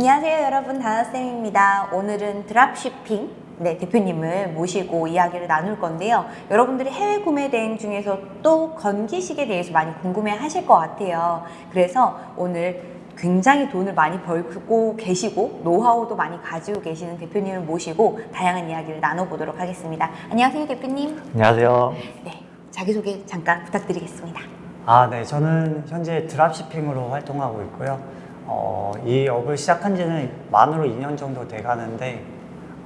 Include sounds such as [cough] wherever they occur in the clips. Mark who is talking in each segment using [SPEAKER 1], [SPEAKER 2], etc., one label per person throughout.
[SPEAKER 1] 안녕하세요 여러분. 다나쌤입니다. 오늘은 드랍shipping 네, 대표님을 모시고 이야기를 나눌 건데요. 여러분들이 해외 구매 대행 중에서 또 건기식에 대해서 많이 궁금해 하실 것 같아요. 그래서 오늘 굉장히 돈을 많이 벌고 계시고 노하우도 많이 가지고 계시는 대표님을 모시고 다양한 이야기를 나눠보도록 하겠습니다. 안녕하세요 대표님.
[SPEAKER 2] 안녕하세요.
[SPEAKER 1] 네, 자기소개 잠깐 부탁드리겠습니다.
[SPEAKER 2] 아, 네. 저는 현재 드랍시핑으로 활동하고 있고요. 어, 이 업을 시작한 지는 만으로 2년 정도 돼 가는데,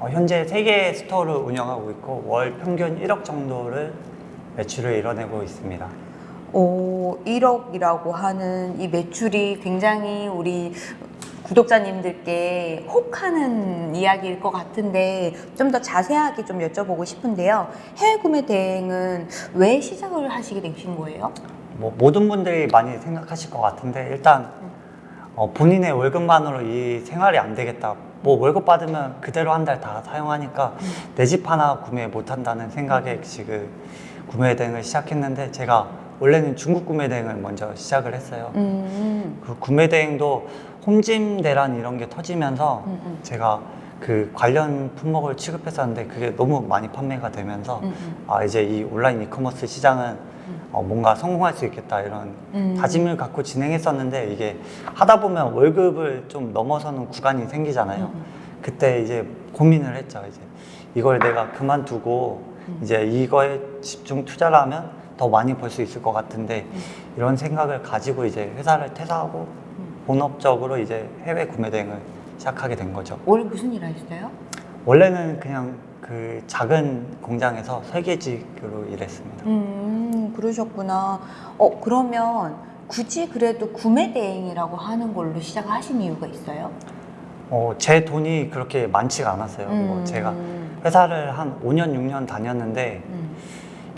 [SPEAKER 2] 어, 현재 3개의 스토어를 운영하고 있고, 월 평균 1억 정도를 매출을 이뤄내고 있습니다.
[SPEAKER 1] 오, 1억이라고 하는 이 매출이 굉장히 우리 구독자님들께 혹하는 이야기일 것 같은데 좀 더 자세하게 좀 여쭤보고 싶은데요. 해외 구매 대행은 왜 시작을 하시게 되신 거예요?
[SPEAKER 2] 뭐, 모든 분들이 많이 생각하실 것 같은데, 일단, 어, 본인의 월급만으로 이 생활이 안 되겠다. 뭐, 월급 받으면 그대로 한 달 다 사용하니까 내 집 하나 구매 못 한다는 생각에 지금 구매 대행을 시작했는데, 제가 원래는 중국 구매 대행을 먼저 시작을 했어요.
[SPEAKER 1] 음,
[SPEAKER 2] 그 구매 대행도 홈짐 대란 이런 게 터지면서
[SPEAKER 1] 음, 음.
[SPEAKER 2] 제가 그 관련 품목을 취급했었는데 그게 너무 많이 판매가 되면서
[SPEAKER 1] 음, 음.
[SPEAKER 2] 아 이제 이 온라인 이커머스 시장은 어, 뭔가 성공할 수 있겠다 이런
[SPEAKER 1] 음.
[SPEAKER 2] 다짐을 갖고 진행했었는데 이게 하다 보면 월급을 좀 넘어서는 구간이 생기잖아요.
[SPEAKER 1] 음,
[SPEAKER 2] 그때 이제 고민을 했죠. 이제 이걸 내가 그만두고
[SPEAKER 1] 음.
[SPEAKER 2] 이제 이거에 집중 투자를 하면 더 많이 벌 수 있을 것 같은데
[SPEAKER 1] 음.
[SPEAKER 2] 이런 생각을 가지고 이제 회사를 퇴사하고 본업적으로 이제 해외 구매 대행을 시작하게 된 거죠.
[SPEAKER 1] 원래 무슨 일 하셨어요?
[SPEAKER 2] 원래는 그냥 그 작은 공장에서 설계직으로 일했습니다.
[SPEAKER 1] 음, 그러셨구나. 어, 그러면 굳이 그래도 구매 대행이라고 하는 걸로 시작하신 이유가 있어요?
[SPEAKER 2] 어, 제 돈이 그렇게 많지가 않았어요. 뭐
[SPEAKER 1] 음.
[SPEAKER 2] 제가 회사를 한 5년, 6년 다녔는데
[SPEAKER 1] 음.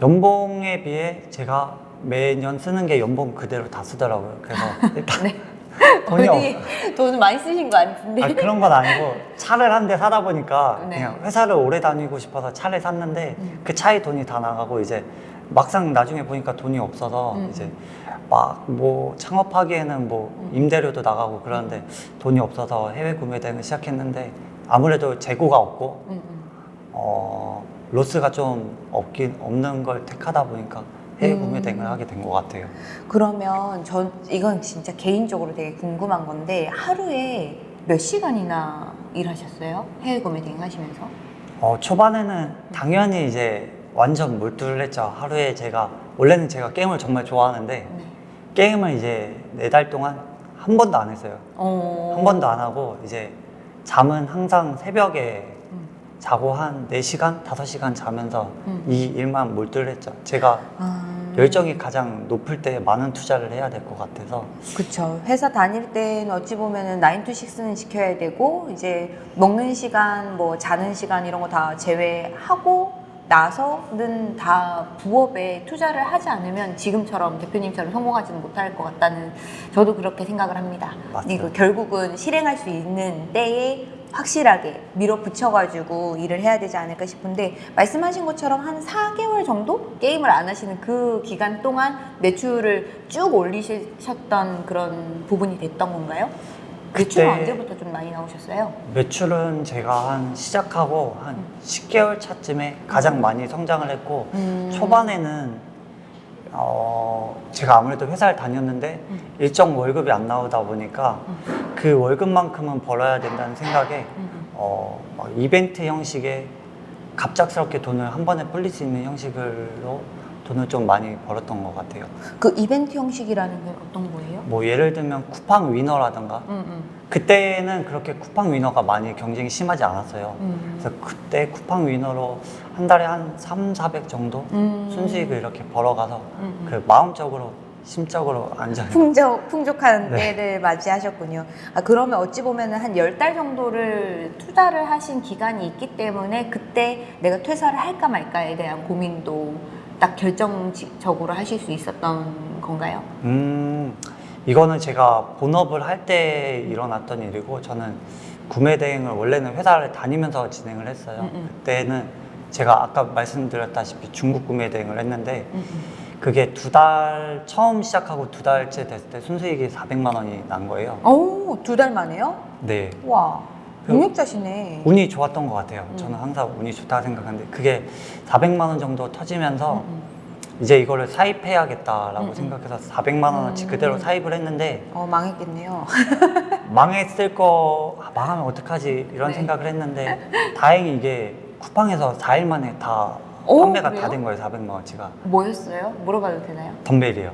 [SPEAKER 2] 연봉에 비해 제가 매년 쓰는 게 연봉 그대로 다 쓰더라고요. 그래서 [laughs] 일단
[SPEAKER 1] 네. [laughs]
[SPEAKER 2] 돈이 없,
[SPEAKER 1] 어디 돈을 많이 쓰신 거 아닌데?
[SPEAKER 2] 아, 그런 건 아니고 차를 한 대 사다 보니까
[SPEAKER 1] 네.
[SPEAKER 2] 그냥 회사를 오래 다니고 싶어서 차를 샀는데
[SPEAKER 1] 음.
[SPEAKER 2] 그 차에 돈이 다 나가고 이제 막상 나중에 보니까 돈이 없어서
[SPEAKER 1] 음.
[SPEAKER 2] 이제 막 뭐 창업하기에는 뭐
[SPEAKER 1] 음.
[SPEAKER 2] 임대료도 나가고 그러는데 돈이 없어서 해외 구매 대행을 시작했는데 아무래도 재고가 없고
[SPEAKER 1] 음, 음.
[SPEAKER 2] 어, 로스가 좀 없긴 없는 걸 택하다 보니까 해외 구매
[SPEAKER 1] 음.
[SPEAKER 2] 대행을 하게 된 것 같아요.
[SPEAKER 1] 그러면 전 이건 진짜 개인적으로 되게 궁금한 건데 하루에 몇 시간이나 일하셨어요? 해외 구매 대행 하시면서?
[SPEAKER 2] 어, 초반에는 당연히 이제 완전 몰두를 했죠. 하루에 제가 원래는 제가 게임을 정말 좋아하는데
[SPEAKER 1] 네.
[SPEAKER 2] 게임을 이제 네 달 동안 한 번도 안 했어요.
[SPEAKER 1] 어.
[SPEAKER 2] 한 번도 안 하고 이제 잠은 항상 새벽에
[SPEAKER 1] 음.
[SPEAKER 2] 자고 한 4시간, 5시간 자면서
[SPEAKER 1] 음.
[SPEAKER 2] 이 일만 몰두를 했죠. 제가
[SPEAKER 1] 아.
[SPEAKER 2] 열정이 가장 높을 때 많은 투자를 해야 될 것 같아서
[SPEAKER 1] 그쵸. 회사 다닐 때는 어찌 보면은 9 to 6는 지켜야 되고, 이제 먹는 시간, 뭐 자는 시간 이런 거 다 제외하고 나서는 다 부업에 투자를 하지 않으면 지금처럼 대표님처럼 성공하지는 못할 것 같다는 저도 그렇게 생각을 합니다. 이거 결국은 실행할 수 있는 때에 확실하게 밀어붙여가지고 일을 해야 되지 않을까 싶은데 말씀하신 것처럼 한 4개월 정도 게임을 안 하시는 그 기간 동안 매출을 쭉 올리셨던 그런 부분이 됐던 건가요? 매출은
[SPEAKER 2] 그때-
[SPEAKER 1] 언제부터 좀 많이 나오셨어요?
[SPEAKER 2] 매출은 제가 한 시작하고 한 10개월 차쯤에 가장 많이 성장을 했고
[SPEAKER 1] 음.
[SPEAKER 2] 초반에는 어, 제가 아무래도 회사를 다녔는데
[SPEAKER 1] 음.
[SPEAKER 2] 일정 월급이 안 나오다 보니까 그 월급만큼은 벌어야 된다는 생각에
[SPEAKER 1] 음,
[SPEAKER 2] 어, 막 이벤트 형식의 갑작스럽게 돈을 한 번에 불릴 수 있는 형식으로 돈을 좀 많이 벌었던 것 같아요.
[SPEAKER 1] 그 이벤트 형식이라는 게 어떤 거예요?
[SPEAKER 2] 뭐 예를 들면 쿠팡 위너라든가
[SPEAKER 1] 음, 음.
[SPEAKER 2] 그때는 그렇게 쿠팡 위너가 많이 경쟁이 심하지 않았어요.
[SPEAKER 1] 음.
[SPEAKER 2] 그래서 그때 쿠팡 위너로 한 달에 한 3, 400 정도
[SPEAKER 1] 음.
[SPEAKER 2] 순수익을 이렇게 벌어가서
[SPEAKER 1] 음, 음.
[SPEAKER 2] 그 마음적으로 심적으로 안정.
[SPEAKER 1] 풍족, 풍족한
[SPEAKER 2] 네.
[SPEAKER 1] 때를 맞이하셨군요. 아, 그러면 어찌 보면 한 열 달 정도를 투자를 하신 기간이 있기 때문에 그때 내가 퇴사를 할까 말까에 대한 고민도 딱 결정적으로 하실 수 있었던 건가요?
[SPEAKER 2] 음, 이거는 제가 본업을 할 때 일어났던 일이고 저는 구매 대행을 원래는 회사를 다니면서 진행을 했어요.
[SPEAKER 1] 음, 음.
[SPEAKER 2] 그때는 제가 아까 말씀드렸다시피 중국 구매 대행을 했는데
[SPEAKER 1] 음, 음.
[SPEAKER 2] 그게 두 달 처음 시작하고 두 달째 됐을 때 순수익이 400만 원이 난 거예요.
[SPEAKER 1] 오, 두 달 만에요?
[SPEAKER 2] 네.
[SPEAKER 1] 와,
[SPEAKER 2] 그-
[SPEAKER 1] 능력자시네.
[SPEAKER 2] 운이 좋았던 것 같아요.
[SPEAKER 1] 음.
[SPEAKER 2] 저는 항상 운이 좋다 생각하는데 그게 400만 원 정도 터지면서
[SPEAKER 1] 음, 음.
[SPEAKER 2] 이제 이거를 사입해야겠다라고
[SPEAKER 1] 음, 음.
[SPEAKER 2] 생각해서 400만 원어치
[SPEAKER 1] 음.
[SPEAKER 2] 그대로 사입을 했는데
[SPEAKER 1] 어, 망했겠네요. [laughs]
[SPEAKER 2] 망했을 거 아, 망하면 어떡하지 이런
[SPEAKER 1] 네.
[SPEAKER 2] 생각을 했는데 다행히 이게 쿠팡에서 4일 만에 다
[SPEAKER 1] 오,
[SPEAKER 2] 판매가
[SPEAKER 1] 그래요?
[SPEAKER 2] 다된 거예요 400만 원치가
[SPEAKER 1] 뭐였어요? 물어봐도 되나요?
[SPEAKER 2] 덤벨이요.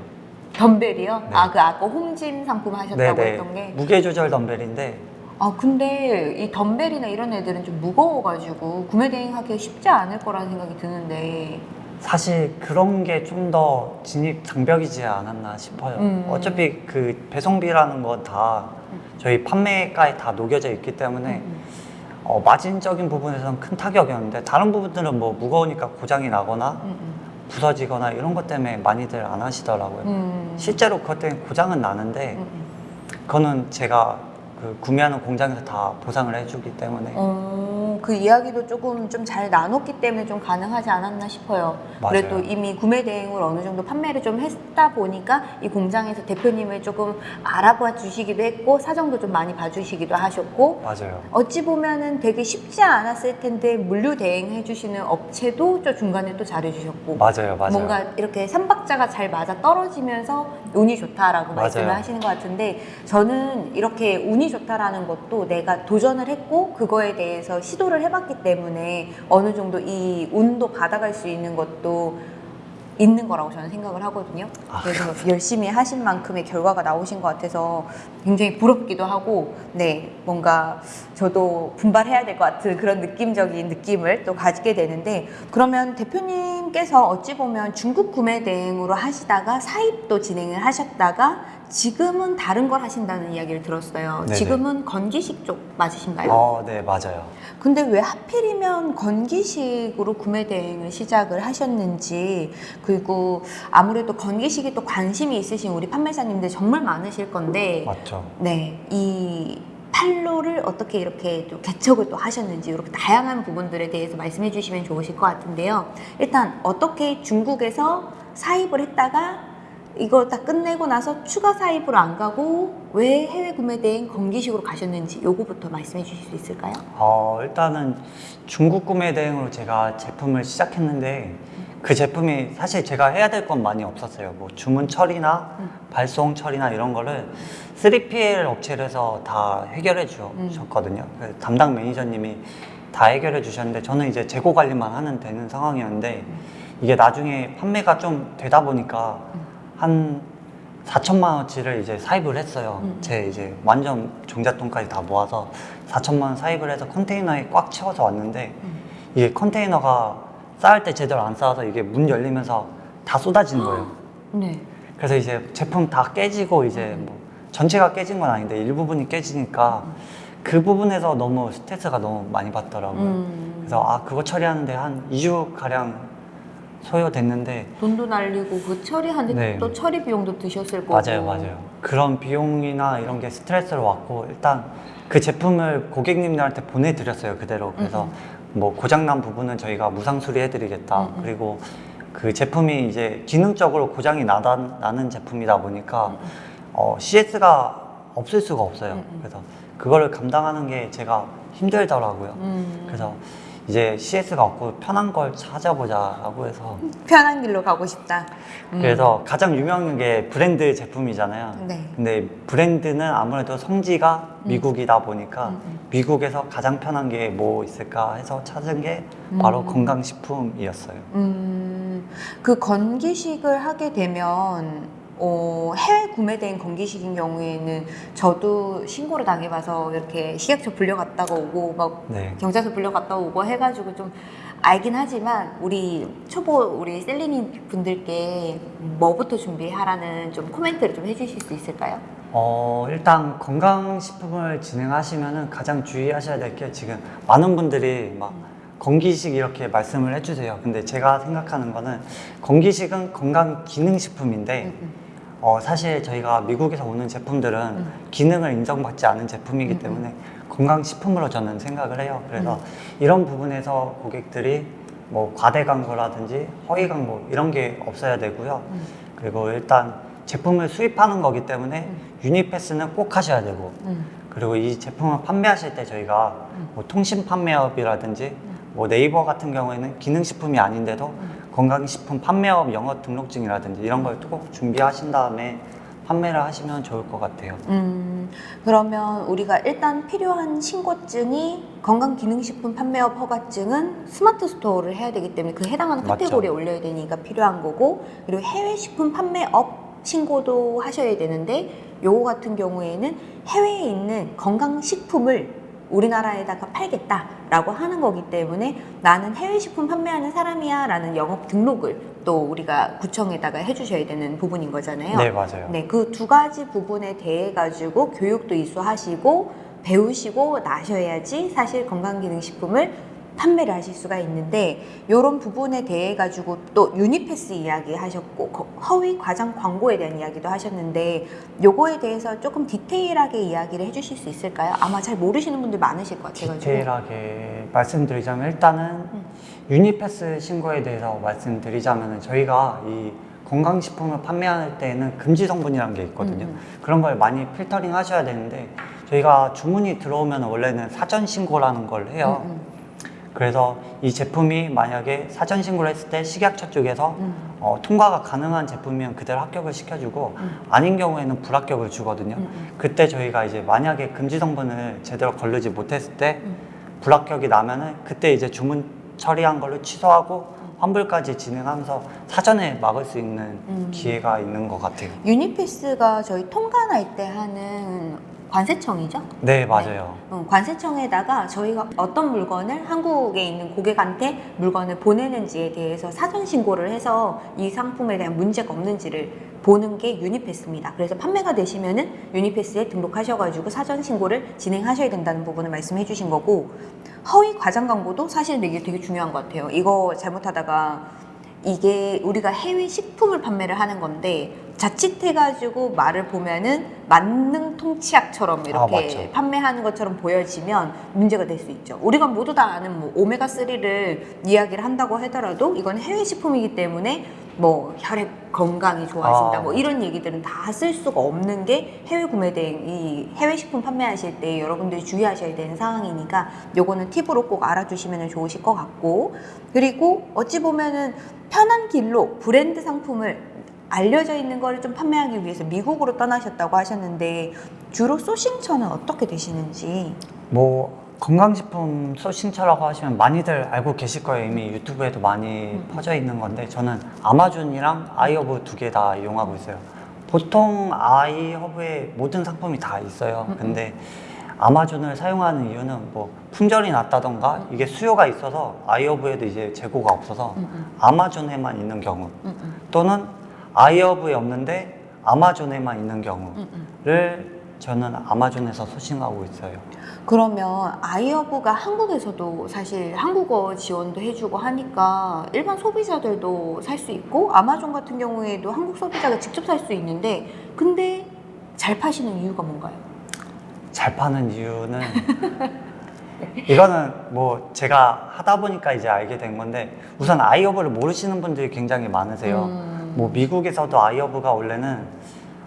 [SPEAKER 1] 덤벨이요?
[SPEAKER 2] 네.
[SPEAKER 1] 아, 그 아까 홈짐 상품 하셨다고 했던 게.
[SPEAKER 2] 무게 조절 덤벨인데
[SPEAKER 1] 아, 근데 이 덤벨이나 이런 애들은 좀 무거워가지고 구매 대행하기가 쉽지 않을 거라는 생각이 드는데.
[SPEAKER 2] 사실 그런 게 좀 더 진입 장벽이지 않았나 싶어요.
[SPEAKER 1] 음.
[SPEAKER 2] 어차피 그 배송비라는 건 다 저희 판매가에 다 녹여져 있기 때문에
[SPEAKER 1] 음,
[SPEAKER 2] 어, 마진적인 부분에서는 큰 타격이었는데 다른 부분들은 뭐 무거우니까 고장이 나거나
[SPEAKER 1] 음, 음,
[SPEAKER 2] 부서지거나 이런 것 때문에 많이들 안 하시더라고요.
[SPEAKER 1] 음.
[SPEAKER 2] 실제로 그것 때문에 고장은 나는데
[SPEAKER 1] 음, 음.
[SPEAKER 2] 그거는 제가 그 구매하는 공장에서 다 보상을 해주기 때문에.
[SPEAKER 1] 어, 그 이야기도 조금 좀 잘 나눴기 때문에 좀 가능하지 않았나 싶어요.
[SPEAKER 2] 맞아요.
[SPEAKER 1] 그래도 이미 구매 대행을 어느 정도 판매를 좀 했다 보니까 이 공장에서 대표님을 조금 알아봐 주시기도 했고 사정도 좀 많이 봐주시기도 하셨고
[SPEAKER 2] 맞아요.
[SPEAKER 1] 어찌 보면은 되게 쉽지 않았을 텐데 물류 대행해 주시는 업체도 저 중간에 또 잘해주셨고
[SPEAKER 2] 맞아요. 맞아요.
[SPEAKER 1] 뭔가 이렇게 삼박자가 잘 맞아 떨어지면서 운이 좋다라고
[SPEAKER 2] 맞아요.
[SPEAKER 1] 말씀을 하시는 것 같은데 저는 이렇게 운이 좋다라는 것도 내가 도전을 했고 그거에 대해서 시도 를 해봤기 때문에 어느 정도 이 운도 받아갈 수 있는 것도 있는 거라고 저는 생각을 하거든요.
[SPEAKER 2] 아,
[SPEAKER 1] 그래서 열심히 하신 만큼의 결과가 나오신 것 같아서 굉장히 부럽기도 하고, 네, 뭔가 저도 분발해야 될 것 같은 그런 느낌적인 느낌을 또 가지게 되는데, 그러면 대표님께서 어찌 보면 중국 구매 대행으로 하시다가 사입도 진행을 하셨다가 지금은 다른 걸 하신다는 이야기를 들었어요.
[SPEAKER 2] 네네.
[SPEAKER 1] 지금은 건기식 쪽 맞으신가요?
[SPEAKER 2] 어, 네, 맞아요.
[SPEAKER 1] 근데 왜 하필이면 건기식으로 구매 대행을 시작을 하셨는지 그리고 아무래도 건기식이 또 관심이 있으신 우리 판매자님들 정말 많으실 건데
[SPEAKER 2] 맞죠.
[SPEAKER 1] 네, 이 판로를 어떻게 이렇게 또 개척을 또 하셨는지 이렇게 다양한 부분들에 대해서 말씀해 주시면 좋으실 것 같은데요. 일단 어떻게 중국에서 사입을 했다가 이거 다 끝내고 나서 추가 사입으로 안 가고 왜 해외 구매 대행 건기식으로 가셨는지 요거부터 말씀해 주실 수 있을까요?
[SPEAKER 2] 어, 일단은 중국 구매 대행으로 제가 제품을 시작했는데 그 제품이 사실 제가 해야 될 건 많이 없었어요. 뭐 주문 처리나
[SPEAKER 1] 음.
[SPEAKER 2] 발송 처리나 이런 거를 3PL 업체에서 다 해결해
[SPEAKER 1] 음.
[SPEAKER 2] 주셨거든요. 그래서 담당 매니저님이 다 해결해 주셨는데 저는 이제 재고 관리만 하면 되는 상황이었는데 이게 나중에 판매가 좀 되다 보니까 한 4천만 원치를 이제 사입을 했어요.
[SPEAKER 1] 음.
[SPEAKER 2] 제 이제 완전 종잣돈까지 다 모아서 4천만 원 사입을 해서 컨테이너에 꽉 채워서 왔는데
[SPEAKER 1] 음.
[SPEAKER 2] 이게 컨테이너가 쌓을 때 제대로 안 쌓아서 이게 문 열리면서 다 쏟아지는 거예요.
[SPEAKER 1] 네.
[SPEAKER 2] 그래서 이제 제품 다 깨지고 이제 뭐 전체가 깨진 건 아닌데 일부분이 깨지니까 그 부분에서 너무 스트레스가 너무 많이 받더라고요.
[SPEAKER 1] 음.
[SPEAKER 2] 그래서 아 그거 처리하는데 한 2주 가량 소요됐는데
[SPEAKER 1] 돈도 날리고 그 처리하는데
[SPEAKER 2] 네.
[SPEAKER 1] 또 처리 비용도 드셨을 거고
[SPEAKER 2] 맞아요, 맞아요. 그런 비용이나 이런 게 스트레스로 왔고 일단 그 제품을 고객님들한테 보내드렸어요 그대로. 그래서 뭐 고장난 부분은 저희가 무상 수리해드리겠다.
[SPEAKER 1] 음, 음.
[SPEAKER 2] 그리고 그 제품이 이제 기능적으로 고장이 나다, 나는 제품이다 보니까 어, CS가 없을 수가 없어요.
[SPEAKER 1] 음, 음.
[SPEAKER 2] 그래서 그거를 감당하는 게 제가 힘들더라고요.
[SPEAKER 1] 음.
[SPEAKER 2] 그래서 이제 CS가 없고 편한 걸 찾아보자라고 해서
[SPEAKER 1] 편한 길로 가고 싶다. 음.
[SPEAKER 2] 그래서 가장 유명한 게 브랜드 제품이잖아요.
[SPEAKER 1] 네.
[SPEAKER 2] 근데 브랜드는 아무래도 성지가 미국이다 보니까
[SPEAKER 1] 음, 음.
[SPEAKER 2] 미국에서 가장 편한 게 뭐 있을까 해서 찾은 게 바로
[SPEAKER 1] 음.
[SPEAKER 2] 건강식품이었어요.
[SPEAKER 1] 음, 그 건기식을 하게 되면 어, 해외 구매된 건기식인 경우에는 저도 신고를 당해봐서 이렇게 식약처 불려갔다가 오고 막
[SPEAKER 2] 네.
[SPEAKER 1] 경찰서 불려갔다 오고 해가지고 좀 알긴 하지만 우리 초보 우리 셀리니 분들께 뭐부터 준비하라는 좀 코멘트를 좀 해주실 수 있을까요?
[SPEAKER 2] 어, 일단 건강식품을 진행하시면은 가장 주의하셔야 될 게 지금 많은 분들이 막 건기식 이렇게 말씀을 해주세요. 근데 제가 생각하는 거는 건기식은 건강 기능식품인데
[SPEAKER 1] 음, 음.
[SPEAKER 2] 어, 사실 저희가 미국에서 오는 제품들은
[SPEAKER 1] 음.
[SPEAKER 2] 기능을 인정받지 않은 제품이기
[SPEAKER 1] 음,
[SPEAKER 2] 때문에 건강식품으로 저는 생각을 해요. 그래서
[SPEAKER 1] 음.
[SPEAKER 2] 이런 부분에서 고객들이 뭐 과대 광고라든지 허위 광고 이런 게 없어야 되고요.
[SPEAKER 1] 음.
[SPEAKER 2] 그리고 일단 제품을 수입하는 거기 때문에 유니패스는 꼭 하셔야 되고
[SPEAKER 1] 음.
[SPEAKER 2] 그리고 이 제품을 판매하실 때 저희가 뭐 통신 판매업이라든지 뭐 네이버 같은 경우에는 기능식품이 아닌데도 건강식품 판매업 영업 등록증이라든지 이런 걸 꼭 준비하신 다음에 판매를 하시면 좋을 것 같아요.
[SPEAKER 1] 음, 그러면 우리가 일단 필요한 신고증이 건강기능식품 판매업 허가증은 스마트 스토어를 해야 되기 때문에 그 해당하는
[SPEAKER 2] 맞죠.
[SPEAKER 1] 카테고리에 올려야 되니까 필요한 거고 그리고 해외 식품 판매업 신고도 하셔야 되는데 요거 같은 경우에는 해외에 있는 건강식품을 우리나라에다가 팔겠다라고 하는 거기 때문에 나는 해외 식품 판매하는 사람이야 라는 영업 등록을 또 우리가 구청에다가 해주셔야 되는 부분인 거잖아요.
[SPEAKER 2] 네, 맞아요.
[SPEAKER 1] 네, 그 두 가지 부분에 대해 가지고 교육도 이수하시고 배우시고 나셔야지 사실 건강기능식품을 판매를 하실 수가 있는데 이런 부분에 대해 가지고 또 유니패스 이야기 하셨고 거- 허위 과장 광고에 대한 이야기도 하셨는데 요거에 대해서 조금 디테일하게 이야기를 해주실 수 있을까요? 아마 잘 모르시는 분들 많으실 것 같아가지고
[SPEAKER 2] 디테일하게 말씀드리자면 일단은
[SPEAKER 1] 음.
[SPEAKER 2] 유니패스 신고에 대해서 말씀드리자면 저희가 이 건강식품을 판매할 때에는 금지 성분이라는 게 있거든요.
[SPEAKER 1] 음, 음.
[SPEAKER 2] 그런 걸 많이 필터링 하셔야 되는데 저희가 주문이 들어오면 원래는 사전 신고라는 걸 해요.
[SPEAKER 1] 음,
[SPEAKER 2] 그래서 이 제품이 만약에 사전 신고를 했을 때 식약처 쪽에서
[SPEAKER 1] 음.
[SPEAKER 2] 어, 통과가 가능한 제품이면 그대로 합격을 시켜주고
[SPEAKER 1] 음.
[SPEAKER 2] 아닌 경우에는 불합격을 주거든요.
[SPEAKER 1] 음, 음.
[SPEAKER 2] 그때 저희가 이제 만약에 금지 성분을 제대로 걸르지 못했을 때
[SPEAKER 1] 음.
[SPEAKER 2] 불합격이 나면은 그때 이제 주문 처리한 걸로 취소하고
[SPEAKER 1] 음.
[SPEAKER 2] 환불까지 진행하면서 사전에 막을 수 있는
[SPEAKER 1] 음.
[SPEAKER 2] 기회가 있는 것 같아요.
[SPEAKER 1] 유니패스가 저희 통관 할 때 하는 관세청이죠?
[SPEAKER 2] 네, 맞아요.
[SPEAKER 1] 어, 관세청에다가 저희가 어떤 물건을 한국에 있는 고객한테 물건을 보내는지에 대해서 사전 신고를 해서 이 상품에 대한 문제가 없는지를 보는 게 유니패스입니다. 그래서 판매가 되시면 은 유니패스에 등록하셔가지고 사전 신고를 진행하셔야 된다는 부분을 말씀해 주신 거고 허위 과장 광고도 사실 이게 되게 중요한 것 같아요. 이거 잘못하다가 이게 우리가 해외 식품을 판매를 하는 건데 자칫해가지고 말을 보면은 만능 통치약처럼 이렇게
[SPEAKER 2] 아.
[SPEAKER 1] 판매하는 것처럼 보여지면 문제가 될 수 있죠. 우리가 모두 다 아는 뭐 오메가 3를 이야기를 한다고 하더라도 이건 해외 식품이기 때문에 뭐 혈액 건강이 좋아진다
[SPEAKER 2] 아,
[SPEAKER 1] 뭐 이런 얘기들은 다 쓸 수가 없는 게 해외 구매 대행 이 해외 식품 판매하실 때 여러분들이 주의하셔야 되는 상황이니까 요거는 팁으로 꼭 알아두시면 좋으실 것 같고 그리고 어찌 보면은 편한 길로 브랜드 상품을 알려져 있는 거를 좀 판매하기 위해서 미국으로 떠나셨다고 하셨는데 주로 sourcing처는 어떻게 되시는지?
[SPEAKER 2] 뭐 건강식품 sourcing처라고 하시면 많이들 알고 계실 거예요. 이미 유튜브에도 많이
[SPEAKER 1] 음.
[SPEAKER 2] 퍼져 있는 건데 저는 아마존이랑 아이허브 두 개 다 이용하고 있어요. 보통 아이허브에 모든 상품이 다 있어요.
[SPEAKER 1] 음,
[SPEAKER 2] 근데 아마존을 사용하는 이유는 뭐 품절이 났다던가 이게 수요가 있어서 아이허브에도 이제 재고가 없어서
[SPEAKER 1] 음,
[SPEAKER 2] 아마존에만 있는 경우
[SPEAKER 1] 음, 음,
[SPEAKER 2] 또는 아이허브에 없는데 아마존에만 있는 경우를
[SPEAKER 1] 음, 음.
[SPEAKER 2] 저는 아마존에서 소싱하고 있어요.
[SPEAKER 1] 그러면 아이허브가 한국에서도 사실 한국어 지원도 해주고 하니까 일반 소비자들도 살 수 있고 아마존 같은 경우에도 한국 소비자가 직접 살 수 있는데 근데 잘 파시는 이유가 뭔가요?
[SPEAKER 2] 잘 파는 이유는 [laughs] 이거는 뭐 제가 하다 보니까 이제 알게 된 건데 우선 아이허브를 모르시는 분들이 굉장히 많으세요.
[SPEAKER 1] 음.
[SPEAKER 2] 뭐 미국에서도 아이허브가 원래는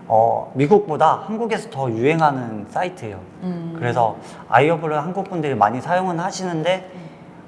[SPEAKER 2] 어 미국보다 한국에서 더 유행하는 사이트예요.
[SPEAKER 1] 음.
[SPEAKER 2] 그래서 아이허브를 한국 분들이 많이 사용은 하시는데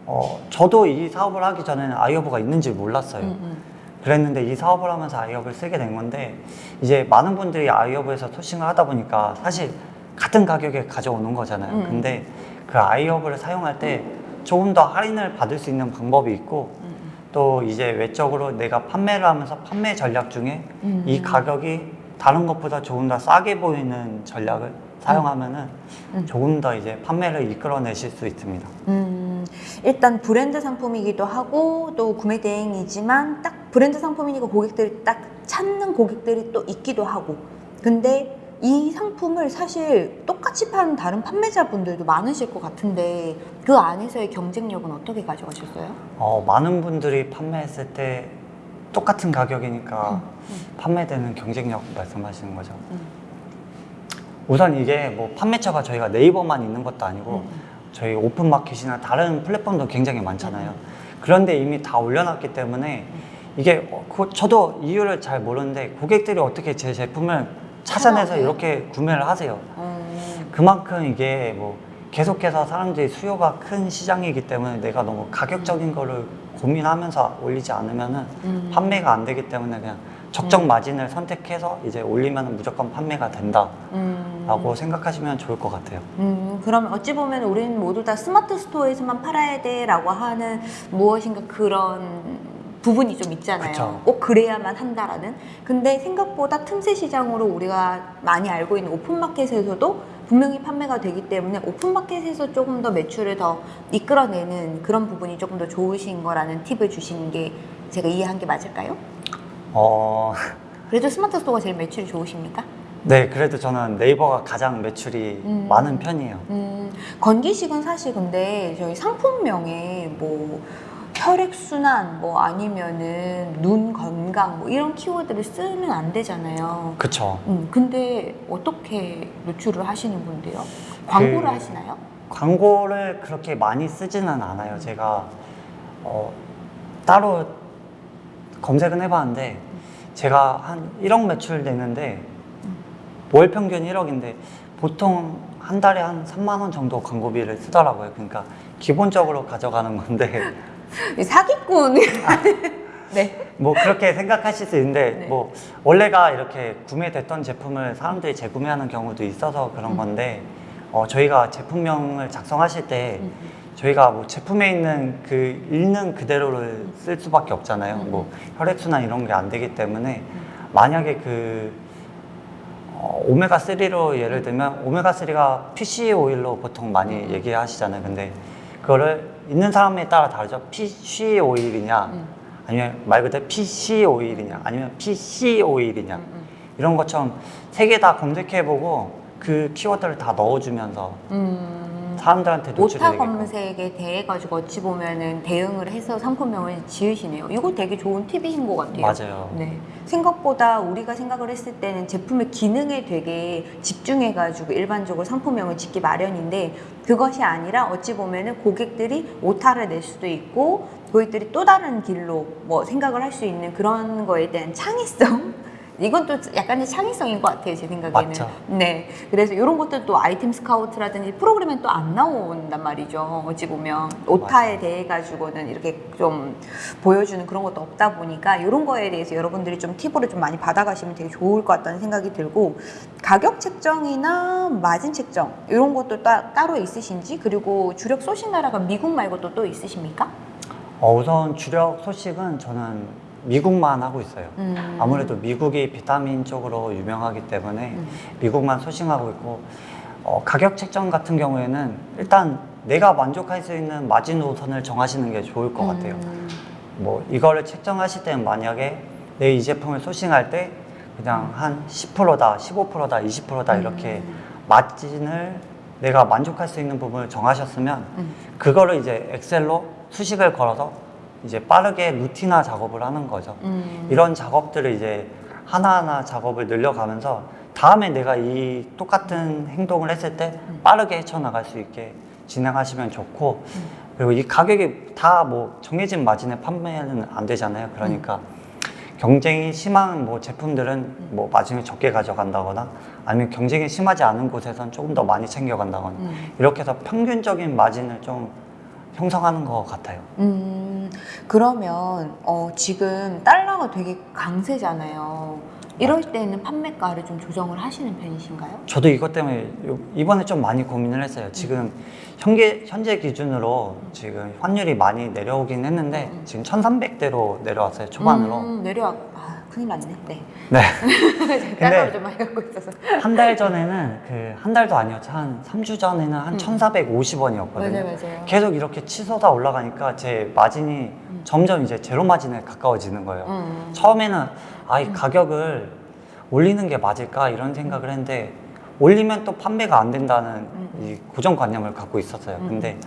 [SPEAKER 2] 어 저도 이 사업을 하기 전에는 아이허브가 있는지 몰랐어요.
[SPEAKER 1] 음, 음.
[SPEAKER 2] 그랬는데 이 사업을 하면서 아이허브를 쓰게 된 건데 이제 많은 분들이 아이허브에서 소싱을 하다 보니까 사실 같은 가격에 가져오는 거잖아요.
[SPEAKER 1] 음.
[SPEAKER 2] 근데 그 아이허브를 사용할 때 조금 더 할인을 받을 수 있는 방법이 있고
[SPEAKER 1] 음,
[SPEAKER 2] 또 이제 외적으로 내가 판매를 하면서 판매 전략 중에
[SPEAKER 1] 음.
[SPEAKER 2] 이 가격이 다른 것보다 조금 더 싸게 보이는 전략을 사용하면은
[SPEAKER 1] 음.
[SPEAKER 2] 조금 더 이제 판매를 이끌어내실 수 있습니다.
[SPEAKER 1] 음, 일단 브랜드 상품이기도 하고 또 구매 대행이지만 딱 브랜드 상품이니까 고객들이 딱 찾는 고객들이 또 있기도 하고 근데 이 상품을 사실 똑같이 파는 다른 판매자분들도 많으실 것 같은데 그 안에서의 경쟁력은 어떻게 가져가셨어요?
[SPEAKER 2] 어, 많은 분들이 판매했을 때 똑같은 가격이니까 판매되는 경쟁력 말씀하시는 거죠.
[SPEAKER 1] 음.
[SPEAKER 2] 우선 이게 뭐 판매처가 저희가 네이버만 있는 것도 아니고
[SPEAKER 1] 음.
[SPEAKER 2] 저희 오픈마켓이나 다른 플랫폼도 굉장히 많잖아요. 그런데 이미 다 올려놨기 때문에 이게 어, 그- 저도 이유를 잘 모르는데 고객들이 어떻게 제 제품을 찾아내서? 이렇게 구매를 하세요.
[SPEAKER 1] 음,
[SPEAKER 2] 그만큼 이게 뭐 계속해서 사람들이 수요가 큰 시장이기 때문에 내가 너무 가격적인 거를 고민하면서 올리지 않으면은
[SPEAKER 1] 음.
[SPEAKER 2] 판매가 안 되기 때문에 그냥 적정 마진을 선택해서 이제 올리면 무조건 판매가 된다 라고
[SPEAKER 1] 음.
[SPEAKER 2] 생각하시면 좋을 것 같아요.
[SPEAKER 1] 음, 그러면 어찌 보면 우리는 모두 다 스마트 스토어에서만 팔아야 돼 라고 하는 무엇인가 그런 부분이 좀 있잖아요.
[SPEAKER 2] 그쵸.
[SPEAKER 1] 꼭 그래야만 한다라는. 근데 생각보다 틈새 시장으로 우리가 많이 알고 있는 오픈마켓에서도 분명히 판매가 되기 때문에 오픈마켓에서 조금 더 매출을 더 이끌어내는 그런 부분이 조금 더 좋으신 거라는 팁을 주시는 게 제가 이해한 게 맞을까요?
[SPEAKER 2] 어, [laughs]
[SPEAKER 1] 그래도 스마트 스토어가 제일 매출이 좋으십니까?
[SPEAKER 2] 네, 그래도 저는 네이버가 가장 매출이
[SPEAKER 1] 음.
[SPEAKER 2] 많은 편이에요.
[SPEAKER 1] 음, 건기식은 사실 근데 저희 상품명에 뭐 혈액순환 뭐 아니면은 눈 건강 뭐 이런 키워드를 쓰면 안 되잖아요.
[SPEAKER 2] 그쵸.
[SPEAKER 1] 음, 근데 어떻게 노출을 하시는 건데요? 광고를
[SPEAKER 2] 그-
[SPEAKER 1] 하시나요?
[SPEAKER 2] 광고를 그렇게 많이 쓰지는 않아요. 제가 어, 따로 검색은 해봤는데 제가 한 1억 매출 내는데 월 평균 1억인데 보통 한 달에 한 3만 원 정도 광고비를 쓰더라고요. 그러니까 기본적으로 가져가는 건데
[SPEAKER 1] 이 [laughs] 사기꾼. [laughs] 네.
[SPEAKER 2] 뭐 그렇게 생각하실 수 있는데
[SPEAKER 1] 네.
[SPEAKER 2] 뭐 원래가 이렇게 구매됐던 제품을 사람들이 재구매하는 경우도 있어서 그런
[SPEAKER 1] 음.
[SPEAKER 2] 건데 어, 저희가 제품명을 작성하실 때
[SPEAKER 1] 음.
[SPEAKER 2] 저희가 뭐 제품에 있는 그 읽는 그대로를 쓸 수밖에 없잖아요.
[SPEAKER 1] 음.
[SPEAKER 2] 뭐 혈액순환 이런 게 안 되기 때문에 만약에 그 어, 오메가 3로 예를 들면 오메가 3가 PC 오일로 보통 많이
[SPEAKER 1] 음.
[SPEAKER 2] 얘기하시잖아요. 근데 그거를 있는 사람에 따라 다르죠. PC 오일이냐
[SPEAKER 1] 음.
[SPEAKER 2] 아니면 말 그대로 PC 오일이냐 아니면 PC 오일이냐
[SPEAKER 1] 음, 음.
[SPEAKER 2] 이런 것처럼 세 개 다 검색해보고 그 키워드를 다 넣어주면서
[SPEAKER 1] 음.
[SPEAKER 2] 사람들한테
[SPEAKER 1] 오타
[SPEAKER 2] 되게끔
[SPEAKER 1] 검색에 대해 가지고 어찌 보면은 대응을 해서 상품명을 지으시네요. 이거 되게 좋은 팁이신 것 같아요.
[SPEAKER 2] 맞아요.
[SPEAKER 1] 네. 생각보다 우리가 생각을 했을 때는 제품의 기능에 되게 집중해 가지고 일반적으로 상품명을 짓기 마련인데 그것이 아니라 어찌 보면은 고객들이 오타를 낼 수도 있고 고객들이 또 다른 길로 뭐 생각을 할 수 있는 그런 거에 대한 창의성 이건 또 약간의 창의성인 것 같아요 제 생각에는
[SPEAKER 2] 맞죠.
[SPEAKER 1] 네 그래서 이런 것들도 아이템 스카우트라든지 프로그램에 또안 나온단 말이죠 어찌 보면 오타에. 대해 가지고는 이렇게 좀 보여주는 그런 것도 없다 보니까 이런 거에 대해서 여러분들이 좀 팁으로 좀 많이 받아가시면 되게 좋을 것 같다는 생각이 들고 가격 책정이나 마진 책정 이런 것도 따, 따로 있으신지 그리고 주력 소싱 나라가 미국 말고 또, 또 있으십니까?
[SPEAKER 2] 어, 우선 주력 소식은 저는 미국만 하고 있어요.
[SPEAKER 1] 음.
[SPEAKER 2] 아무래도 미국이 비타민 쪽으로 유명하기 때문에
[SPEAKER 1] 음.
[SPEAKER 2] 미국만 소싱하고 있고 어, 가격 책정 같은 경우에는 일단 내가 만족할 수 있는 마진 우선을 정하시는 게 좋을 것 같아요.
[SPEAKER 1] 음.
[SPEAKER 2] 뭐 이거를 책정하실 때는 만약에 내 이 제품을 소싱할 때 그냥 한 10%다, 15%다, 20%다 이렇게
[SPEAKER 1] 음.
[SPEAKER 2] 마진을 내가 만족할 수 있는 부분을 정하셨으면
[SPEAKER 1] 음.
[SPEAKER 2] 그거를 이제 엑셀로 수식을 걸어서 이제 빠르게 루틴화 작업을 하는 거죠.
[SPEAKER 1] 음.
[SPEAKER 2] 이런 작업들을 이제 하나하나 작업을 늘려가면서 다음에 내가 이 똑같은 행동을 했을 때
[SPEAKER 1] 음.
[SPEAKER 2] 빠르게 헤쳐나갈 수 있게 진행하시면 좋고 그리고 이 가격이 다 뭐 정해진 마진에 판매는 안 되잖아요. 그러니까 경쟁이 심한 뭐 제품들은 뭐 마진을 적게 가져간다거나 아니면 경쟁이 심하지 않은 곳에선 조금 더 많이 챙겨간다거나
[SPEAKER 1] 음.
[SPEAKER 2] 이렇게 해서 평균적인 마진을 좀 형성하는 것 같아요.
[SPEAKER 1] 음, 그러면 어, 지금 달러가 되게 강세잖아요. 이럴 때는 판매가를 좀 조정을 하시는 편이신가요?
[SPEAKER 2] 저도 이것 때문에 요- 이번에 좀 많이 고민을 했어요. 지금 현재, 현재 기준으로 지금 환율이 많이 내려오긴 했는데 지금 1300대로 내려왔어요. 초반으로.
[SPEAKER 1] 음, 내려와. 아, 큰일 났네. 네.
[SPEAKER 2] 네. [laughs]
[SPEAKER 1] 달러를 좀 많이 갖고 있어서.
[SPEAKER 2] 한 달 전에는 그 한 달도 아니었죠. 한 3주 전에는 한
[SPEAKER 1] 음.
[SPEAKER 2] 1450원이었거든요.
[SPEAKER 1] 맞아요, 맞아요.
[SPEAKER 2] 계속 이렇게 치솟아 올라가니까 제 마진이 점점 이제 제로 마진에 가까워지는 거예요.
[SPEAKER 1] 음.
[SPEAKER 2] 처음에는 아, 이 가격을 올리는 게 맞을까 이런 생각을 했는데 올리면 또 판매가 안 된다는
[SPEAKER 1] 음.
[SPEAKER 2] 이 고정관념을 갖고 있었어요.
[SPEAKER 1] 음.
[SPEAKER 2] 근데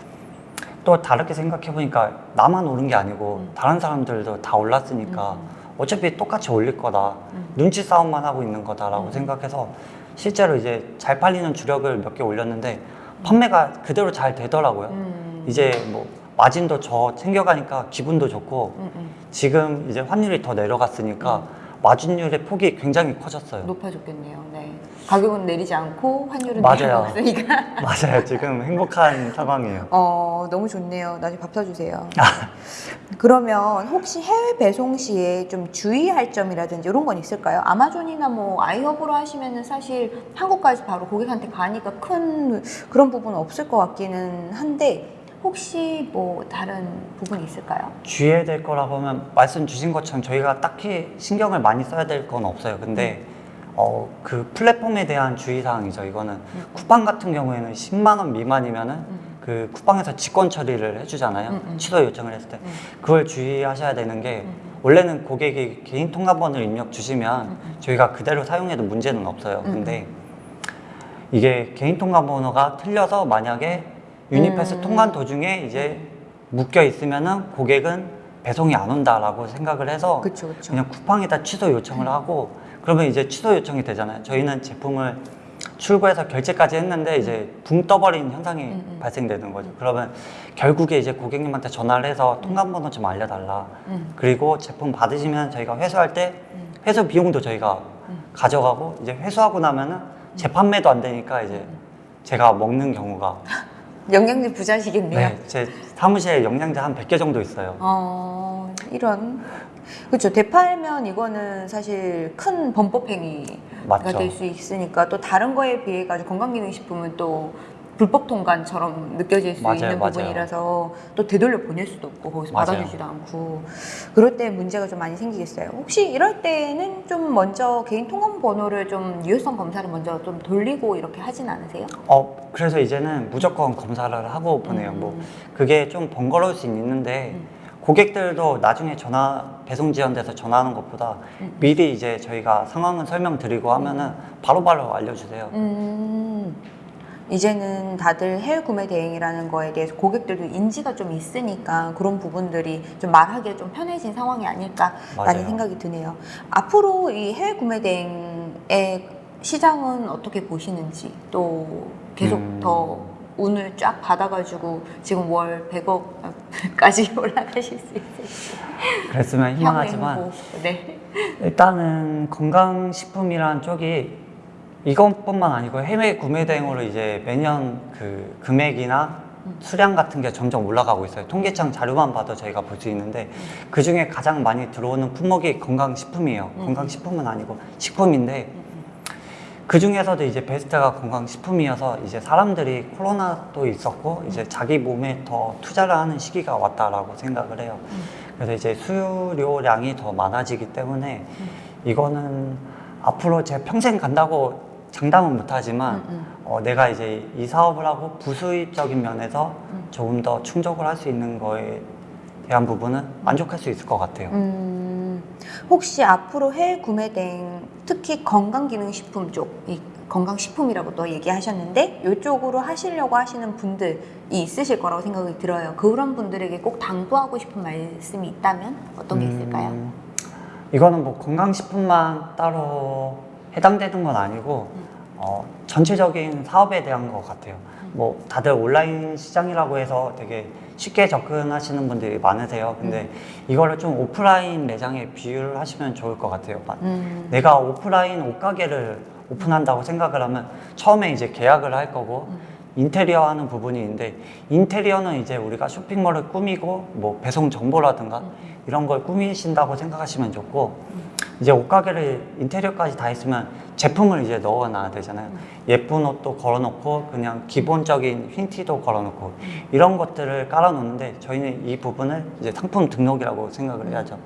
[SPEAKER 2] 또 다르게 생각해 보니까 나만 오른 게 아니고
[SPEAKER 1] 음.
[SPEAKER 2] 다른 사람들도 다 올랐으니까
[SPEAKER 1] 음.
[SPEAKER 2] 어차피 똑같이 올릴 거다.
[SPEAKER 1] 음.
[SPEAKER 2] 눈치 싸움만 하고 있는 거다라고
[SPEAKER 1] 음.
[SPEAKER 2] 생각해서 실제로 이제 잘 팔리는 주력을 몇 개 올렸는데 판매가 그대로 잘 되더라고요.
[SPEAKER 1] 음.
[SPEAKER 2] 이제 뭐 마진도 저 챙겨가니까 기분도 좋고
[SPEAKER 1] 음, 음.
[SPEAKER 2] 지금 이제 환율이 더 내려갔으니까 마진율의 폭이 굉장히 커졌어요.
[SPEAKER 1] 높아졌겠네요. 네. 가격은 내리지 않고 환율은
[SPEAKER 2] 맞아요.
[SPEAKER 1] 내려갔으니까. [laughs] [laughs]
[SPEAKER 2] 맞아요. 지금 행복한 상황이에요.
[SPEAKER 1] 어, 너무 좋네요. 나중에 밥 사주세요.
[SPEAKER 2] 아. [laughs]
[SPEAKER 1] 그러면 혹시 해외 배송 시에 좀 주의할 점이라든지 이런 건 있을까요? 아마존이나 뭐 아이허브로 하시면은 사실 한국까지 바로 고객한테 가니까 큰 그런 부분은 없을 것 같기는 한데 혹시 뭐 다른 부분이 있을까요?
[SPEAKER 2] 주의해야 될 거라고 하면 말씀 주신 것처럼 저희가 딱히 신경을 많이 써야 될 건 없어요. 근데 어, 그 플랫폼에 대한 주의사항이죠. 이거는 쿠팡 같은 경우에는 10만 원 미만이면은 그 쿠팡에서 직권 처리를 해주잖아요.
[SPEAKER 1] 음, 음.
[SPEAKER 2] 취소 요청을 했을 때
[SPEAKER 1] 음.
[SPEAKER 2] 그걸 주의하셔야 되는 게
[SPEAKER 1] 음.
[SPEAKER 2] 원래는 고객이 개인 통화번호를 입력 주시면
[SPEAKER 1] 음, 음.
[SPEAKER 2] 저희가 그대로 사용해도 문제는 없어요.
[SPEAKER 1] 음,
[SPEAKER 2] 근데 이게 개인 통화번호가 틀려서 만약에 유니패스
[SPEAKER 1] 음.
[SPEAKER 2] 통관 도중에 이제 묶여 있으면은 고객은 배송이 안 온다라고 생각을 해서
[SPEAKER 1] 그쵸, 그쵸.
[SPEAKER 2] 그냥 쿠팡에다 취소 요청을 하고 그러면 이제 취소 요청이 되잖아요. 저희는 제품을 출고해서 결제까지 했는데 이제 붕 떠버린 현상이
[SPEAKER 1] 음, 음.
[SPEAKER 2] 발생되는 거죠. 그러면 결국에 이제 고객님한테 전화를 해서 통관번호 좀 알려달라.
[SPEAKER 1] 음.
[SPEAKER 2] 그리고 제품 받으시면 저희가 회수할 때
[SPEAKER 1] 음.
[SPEAKER 2] 회수 비용도 저희가
[SPEAKER 1] 음.
[SPEAKER 2] 가져가고 이제 회수하고 나면은 재판매도 안 되니까 이제 제가 먹는 경우가
[SPEAKER 1] 영양제 부자시겠네요.
[SPEAKER 2] 네, 제 사무실에 영양제 한 100개 정도 있어요.
[SPEAKER 1] 어, 이런. 그렇죠. 대파면 이거는 사실 큰 범법 행위가
[SPEAKER 2] 맞죠.
[SPEAKER 1] 될수 있으니까 또 다른 거에 비해 가지고 건강기능식품은 또 불법 통관처럼 느껴질 수
[SPEAKER 2] 맞아요,
[SPEAKER 1] 있는
[SPEAKER 2] 맞아요.
[SPEAKER 1] 부분이라서 또 되돌려 보낼 수도 없고 거기서
[SPEAKER 2] 맞아요.
[SPEAKER 1] 받아주지도 않고 그럴 때 문제가 좀 많이 생기겠어요. 혹시 이럴 때는 좀 먼저 개인 통관 번호를 좀 유효성 검사를 먼저 좀 돌리고 이렇게 하진 않으세요?
[SPEAKER 2] 어, 그래서 이제는 무조건 검사를 하고 보내요.
[SPEAKER 1] 음.
[SPEAKER 2] 뭐 그게 좀 번거로울 수 있는데
[SPEAKER 1] 음.
[SPEAKER 2] 고객들도 나중에 전화 배송 지연돼서 전화하는 것보다
[SPEAKER 1] 음.
[SPEAKER 2] 미리 이제 저희가 상황을 설명드리고 하면은 바로바로 알려주세요.
[SPEAKER 1] 음, 이제는 다들 해외 구매 대행이라는 거에 대해서 고객들도 인지가 좀 있으니까 그런 부분들이 좀 말하기에 좀 편해진 상황이 아닐까라는. 생각이 드네요. 앞으로 이 해외 구매 대행의 시장은 어떻게 보시는지 또 계속
[SPEAKER 2] 음.
[SPEAKER 1] 더 운을 쫙 받아가지고 지금 월 100억까지 [laughs] 올라가실 수 있을지
[SPEAKER 2] 그랬으면 희망하지만.
[SPEAKER 1] 네.
[SPEAKER 2] 일단은 건강식품이란 쪽이 이것뿐만 아니고 해외 구매 대행으로 이제 매년 그 금액이나
[SPEAKER 1] 음.
[SPEAKER 2] 수량 같은 게 점점 올라가고 있어요. 통계청 자료만 봐도 저희가 볼 수 있는데 그 중에 가장 많이 들어오는 품목이 건강식품이에요.
[SPEAKER 1] 음.
[SPEAKER 2] 건강식품은 아니고 식품인데 그 중에서도 이제 베스트가 건강식품이어서 이제 사람들이 코로나도 있었고 이제 자기 몸에 더 투자를 하는 시기가 왔다라고 생각을 해요. 그래서 이제 수요량이 더 많아지기 때문에 이거는 앞으로 제가 평생 간다고 장담은 못하지만
[SPEAKER 1] 음, 음.
[SPEAKER 2] 어, 내가 이제 이 사업을 하고 부수입적인 면에서
[SPEAKER 1] 음.
[SPEAKER 2] 조금 더 충족을 할 수 있는 거에 대한 부분은 만족할 수 있을 것 같아요.
[SPEAKER 1] 음, 혹시 앞으로 해외 구매 대행 특히 건강기능식품 쪽, 이 건강식품이라고 또 얘기하셨는데 이쪽으로 하시려고 하시는 분들이 있으실 거라고 생각이 들어요. 그런 분들에게 꼭 당부하고 싶은 말씀이 있다면 어떤 게 있을까요?
[SPEAKER 2] 음, 이거는 뭐 건강식품만 따로 해당되는 건 아니고
[SPEAKER 1] 음.
[SPEAKER 2] 어, 전체적인 사업에 대한 것 같아요.
[SPEAKER 1] 음.
[SPEAKER 2] 뭐 다들 온라인 시장이라고 해서 되게 쉽게 접근하시는 분들이 많으세요. 근데
[SPEAKER 1] 음.
[SPEAKER 2] 이거를 좀 오프라인 매장에 비유를 하시면 좋을 것 같아요. 마-
[SPEAKER 1] 음,
[SPEAKER 2] 내가 오프라인 옷가게를 오픈한다고 생각을 하면 처음에 이제 계약을 할 거고
[SPEAKER 1] 음.
[SPEAKER 2] 인테리어 하는 부분이 있는데 인테리어는 이제 우리가 쇼핑몰을 꾸미고 뭐 배송 정보라든가
[SPEAKER 1] 음.
[SPEAKER 2] 이런 걸 꾸미신다고 생각하시면 좋고 이제 옷가게를 인테리어까지 다 했으면 제품을 이제 넣어놔야 되잖아요. 예쁜 옷도 걸어놓고 그냥 기본적인 흰티도 걸어놓고 이런 것들을 깔아놓는데 저희는 이 부분을 이제 상품 등록이라고 생각을 해야죠.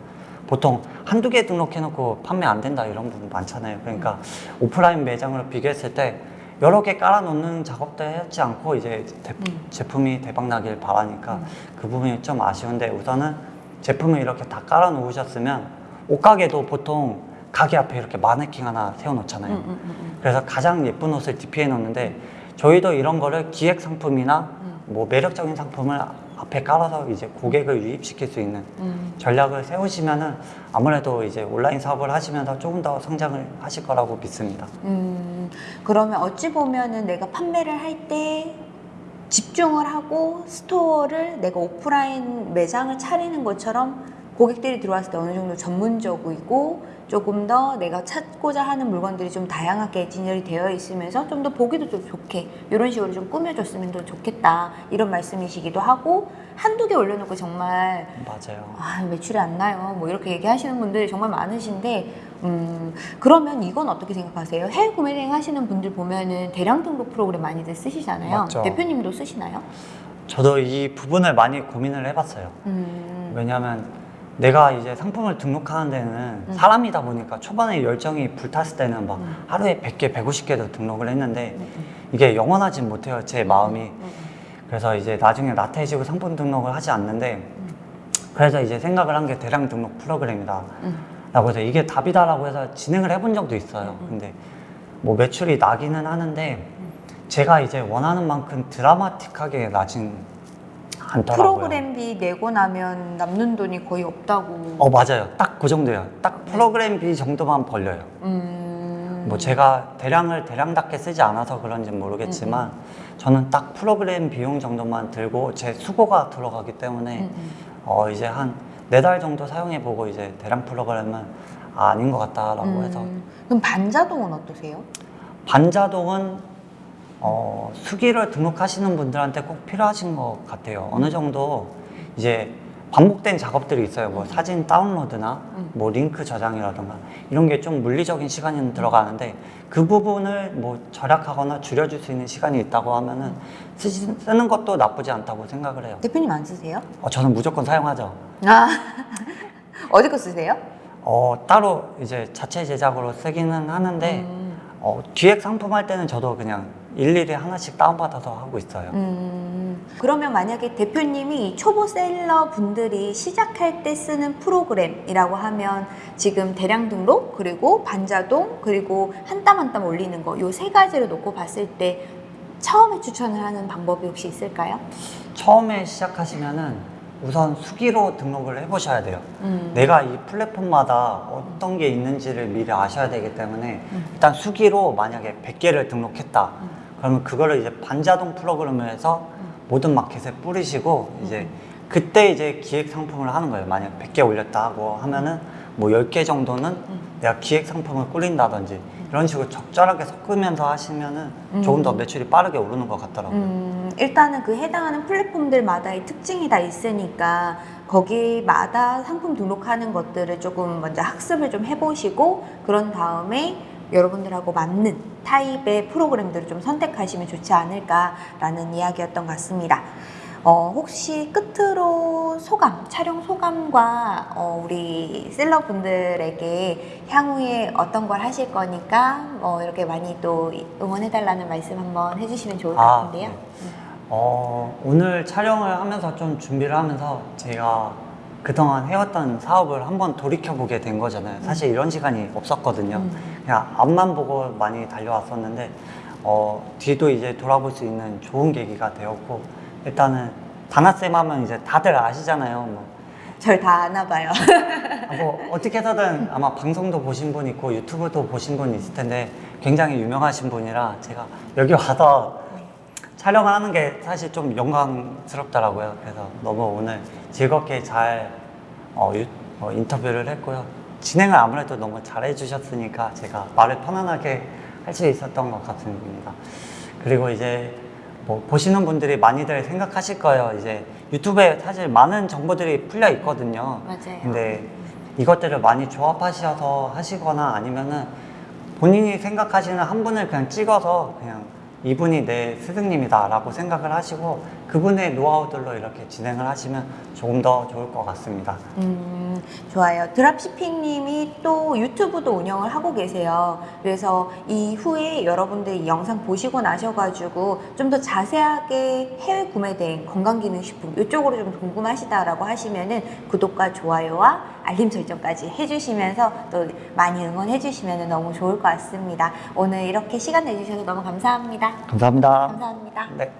[SPEAKER 2] 보통 한두 개 등록해놓고 판매 안 된다 이런 부분 많잖아요. 그러니까 오프라인 매장으로 비교했을 때 여러 개 깔아놓는 작업도 하지 않고 이제 대-
[SPEAKER 1] 음.
[SPEAKER 2] 제품이 대박 나길 바라니까
[SPEAKER 1] 음.
[SPEAKER 2] 그 부분이 좀 아쉬운데 우선은 제품을 이렇게 다 깔아놓으셨으면 옷가게도 보통 가게 앞에 이렇게 마네킹 하나 세워놓잖아요.
[SPEAKER 1] 음, 음, 음, 음.
[SPEAKER 2] 그래서 가장 예쁜 옷을 디피해 놓는데 저희도 이런 거를 기획 상품이나
[SPEAKER 1] 음.
[SPEAKER 2] 뭐 매력적인 상품을 앞에 깔아서 이제 고객을 유입시킬 수 있는
[SPEAKER 1] 음.
[SPEAKER 2] 전략을 세우시면은 아무래도 이제 온라인 사업을 하시면서 조금 더 성장을 하실 거라고 믿습니다.
[SPEAKER 1] 음, 그러면 어찌 보면은 내가 판매를 할때 집중을 하고 스토어를 내가 오프라인 매장을 차리는 것처럼 고객들이 들어왔을 때 어느 정도 전문적이고 조금 더 내가 찾고자 하는 물건들이 좀 다양하게 진열이 되어 있으면서 좀 더 보기도 좀 좋게 이런 식으로 좀 꾸며줬으면 더 좋겠다 이런 말씀이시기도 하고 한두 개 올려놓고 정말
[SPEAKER 2] 맞아요.
[SPEAKER 1] 아 매출이 안 나요 뭐 이렇게 얘기하시는 분들이 정말 많으신데 음 그러면 이건 어떻게 생각하세요? 해외 구매 대행 하시는 분들 보면은 대량 등록 프로그램 많이들 쓰시잖아요
[SPEAKER 2] 맞죠.
[SPEAKER 1] 대표님도 쓰시나요?
[SPEAKER 2] 저도 이 부분을 많이 고민을 해봤어요.
[SPEAKER 1] 음,
[SPEAKER 2] 왜냐하면 내가 이제 상품을 등록하는 데는
[SPEAKER 1] 음.
[SPEAKER 2] 사람이다 보니까 초반에 열정이 불탔을 때는 막
[SPEAKER 1] 음.
[SPEAKER 2] 하루에 100개, 150개도 등록을 했는데
[SPEAKER 1] 음, 음,
[SPEAKER 2] 이게 영원하진 못해요. 제 마음이.
[SPEAKER 1] 음, 음.
[SPEAKER 2] 그래서 이제 나중에 나태해지고 상품 등록을 하지 않는데 그래서 이제 생각을 한 게 대량 등록 프로그램이다.
[SPEAKER 1] 음.
[SPEAKER 2] 라고 해서 이게 답이다라고 해서 진행을 해본 적도 있어요.
[SPEAKER 1] 음.
[SPEAKER 2] 근데 뭐 매출이 나기는 하는데 제가 이제 원하는 만큼 드라마틱하게 나진 않더라고요.
[SPEAKER 1] 프로그램비 내고 나면 남는 돈이 거의 없다고
[SPEAKER 2] 어 맞아요. 딱 그 정도예요. 딱 프로그램비 정도만 벌려요.
[SPEAKER 1] 음.
[SPEAKER 2] 뭐 제가 대량을 대량답게 쓰지 않아서 그런지 모르겠지만
[SPEAKER 1] 음,
[SPEAKER 2] 저는 딱 프로그램 비용 정도만 들고 제 수고가 들어가기 때문에
[SPEAKER 1] 음, 음.
[SPEAKER 2] 어 이제 한 네 달 정도 사용해 보고 이제 대량 프로그램은 아닌 것 같다라고
[SPEAKER 1] 음.
[SPEAKER 2] 해서
[SPEAKER 1] 그럼 반자동은 어떠세요?
[SPEAKER 2] 반자동은 어, 수기를 등록하시는 분들한테 꼭 필요하신 것 같아요. 어느 정도 이제 반복된 작업들이 있어요. 뭐 사진 다운로드나
[SPEAKER 1] 음.
[SPEAKER 2] 뭐 링크 저장이라든가 이런 게 좀 물리적인 시간이 들어가는데 그 부분을 뭐 절약하거나 줄여줄 수 있는 시간이 있다고 하면은 쓰시, 쓰는 것도 나쁘지 않다고 생각을 해요.
[SPEAKER 1] 대표님 안 쓰세요?
[SPEAKER 2] 어, 저는 무조건 사용하죠.
[SPEAKER 1] 아 [laughs] 어디 거 쓰세요?
[SPEAKER 2] 어, 따로 이제 자체 제작으로 쓰기는 하는데
[SPEAKER 1] 음.
[SPEAKER 2] 어, 기획 상품 할 때는 저도 그냥 일일이 하나씩 다운받아서 하고 있어요.
[SPEAKER 1] 음, 그러면 만약에 대표님이 이 초보 셀러 분들이 시작할 때 쓰는 프로그램이라고 하면 지금 대량 등록 그리고 반자동 그리고 한 땀 한 땀 올리는 거 요 세 가지를 놓고 봤을 때 처음에 추천을 하는 방법이 혹시 있을까요?
[SPEAKER 2] 처음에 시작하시면은 우선 수기로 등록을 해보셔야 돼요.
[SPEAKER 1] 음.
[SPEAKER 2] 내가 이 플랫폼마다 어떤 게 있는지를 미리 아셔야 되기 때문에
[SPEAKER 1] 음.
[SPEAKER 2] 일단 수기로 만약에 100개를 등록했다.
[SPEAKER 1] 음.
[SPEAKER 2] 그러면 그거를 이제 반자동 프로그램을 해서
[SPEAKER 1] 음.
[SPEAKER 2] 모든 마켓에 뿌리시고 이제 그때 이제 기획 상품을 하는 거예요. 만약 100개 올렸다 하고 하면은 뭐 10개 정도는
[SPEAKER 1] 음.
[SPEAKER 2] 내가 기획 상품을 꾸린다든지 이런 식으로 적절하게 섞으면서 하시면은
[SPEAKER 1] 음.
[SPEAKER 2] 조금 더 매출이 빠르게 오르는 것 같더라고요.
[SPEAKER 1] 음, 일단은 그 해당하는 플랫폼들마다의 특징이 다 있으니까 거기마다 상품 등록하는 것들을 조금 먼저 학습을 좀 해보시고 그런 다음에 여러분들하고 맞는 타입의 프로그램들을 좀 선택하시면 좋지 않을까라는 이야기였던 것 같습니다. 어, 혹시 끝으로 소감, 촬영 소감과 어, 우리 셀러분들에게 향후에 어떤 걸 하실 거니까 뭐 이렇게 많이 또 응원해달라는 말씀 한번 해주시면 좋을 것
[SPEAKER 2] 아,
[SPEAKER 1] 같은데요.
[SPEAKER 2] 네. 어, 오늘 촬영을 하면서 좀 준비를 하면서 제가 그동안 해왔던 사업을 한번 돌이켜보게 된 거잖아요. 사실 이런 시간이 없었거든요.
[SPEAKER 1] 음.
[SPEAKER 2] 그냥 앞만 보고 많이 달려왔었는데, 어, 뒤도 이제 돌아볼 수 있는 좋은 계기가 되었고, 일단은 다나쌤 하면 이제 다들 아시잖아요. 뭐,
[SPEAKER 1] 절다 아나 봐요.
[SPEAKER 2] 아, 뭐 어떻게 해서든 아마 방송도 보신 분 있고 유튜브도 보신 분 있을 텐데 굉장히 유명하신 분이라 제가 여기 와서 촬영을 하는 게 사실 좀 영광스럽더라고요. 그래서 너무 오늘 즐겁게 잘 어, 유- 어, 인터뷰를 했고요. 진행을 아무래도 너무 잘해 주셨으니까 제가 말을 편안하게 할 수 있었던 것 같습니다. 그리고 이제 뭐 보시는 분들이 많이들 생각하실 거예요. 이제 유튜브에 사실 많은 정보들이 풀려 있거든요.
[SPEAKER 1] 맞아요.
[SPEAKER 2] 근데 이것들을 많이 조합하셔서 하시거나 아니면은 본인이 생각하시는 한 분을 그냥 찍어서 그냥 이분이 내 스승님이다 라고 생각을 하시고 그분의 노하우들로 이렇게 진행을 하시면 조금 더 좋을 것 같습니다.
[SPEAKER 1] 음, 좋아요. 드랍시핑님이 또 유튜브도 운영을 하고 계세요. 그래서 이후에 여러분들 이 영상 보시고 나셔가지고 좀 더 자세하게 해외 구매된 건강기능식품 이쪽으로 좀 궁금하시다라고 하시면은 구독과 좋아요와 알림 설정까지 해주시면서 또 많이 응원해주시면 너무 좋을 것 같습니다. 오늘 이렇게 시간 내주셔서 너무 감사합니다.
[SPEAKER 2] 감사합니다.
[SPEAKER 1] 감사합니다.
[SPEAKER 2] 네.